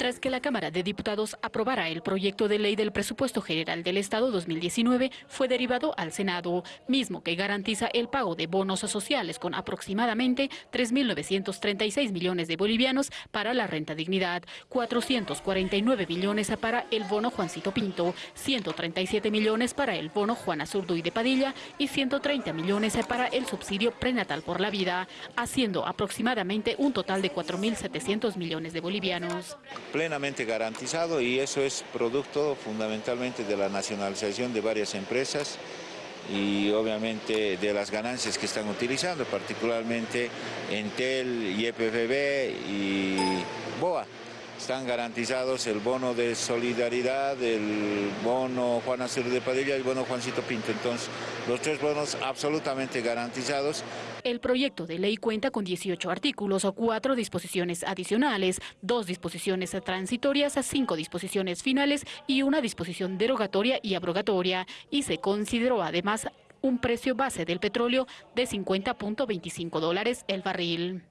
Tras que la Cámara de Diputados aprobara el proyecto de ley del presupuesto general del Estado 2019, fue derivado al Senado, mismo que garantiza el pago de bonos sociales con aproximadamente 3.936 millones de bolivianos para la renta dignidad, 449 millones para el bono Juancito Pinto, 137 millones para el bono Juana Zurduy de Padilla y 130 millones para el subsidio prenatal por la vida, haciendo aproximadamente un total de 4.700 millones de bolivianos plenamente garantizado y eso es producto fundamentalmente de la nacionalización de varias empresas y obviamente de las ganancias que están utilizando, particularmente Entel, YPFB y están garantizados el bono de solidaridad, el bono Juan Azul de Padilla y el bono Juancito Pinto. Entonces, los tres bonos absolutamente garantizados. El proyecto de ley cuenta con 18 artículos, cuatro disposiciones adicionales, dos disposiciones transitorias, cinco disposiciones finales y una disposición derogatoria y abrogatoria, y se consideró además un precio base del petróleo de 50.25 dólares el barril.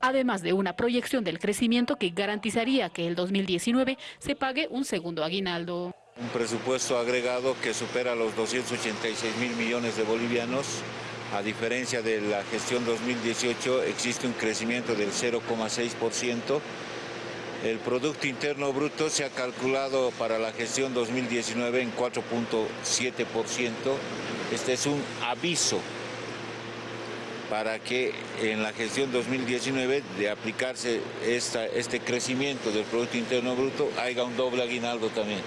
Además de una proyección del crecimiento que garantizaría que el 2019 se pague un segundo aguinaldo. Un presupuesto agregado que supera los 286 mil millones de bolivianos. A diferencia de la gestión 2018, existe un crecimiento del 0,6%. El Producto Interno Bruto se ha calculado para la gestión 2019 en 4.7%. Este es un aviso para que en la gestión 2019 de aplicarse este crecimiento del Producto Interno Bruto haya un doble aguinaldo también.